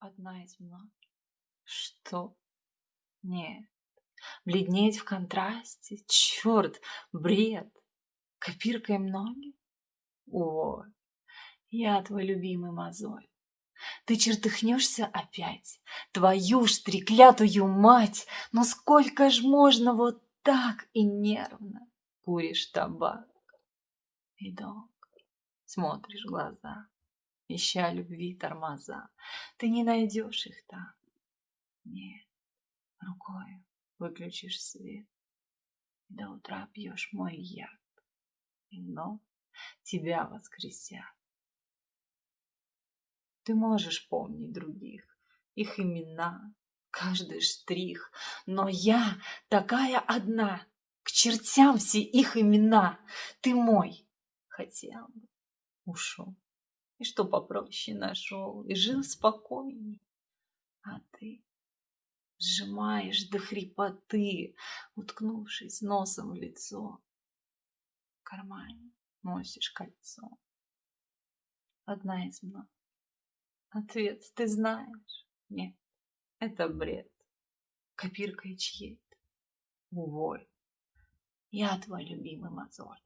одна из многих. Что? Нет. Бледнеть в контрасте? Черт, бред. Копиркой многих? О, я твой любимый мозоль. Ты чертыхнешься опять, твою ж треклятую мать, но сколько ж можно вот так и нервно куришь табак и долго смотришь в глаза, ища любви тормоза. Ты не найдешь их там. Нет, рукой выключишь свет, до утра пьешь мой яд, и вновь тебя воскресят. Ты можешь помнить других, их имена, каждый штрих, но я такая одна, к чертям все их имена, ты мой, хотел бы, ушел, и что попроще нашел, и жил спокойней, а ты сжимаешь до хрипоты, уткнувшись носом в лицо, в кармане носишь кольцо. Одна из многих. Ответ ты знаешь. Нет, это бред. Копиркой чьей-то. Уволь. Я твой любимый мозоль.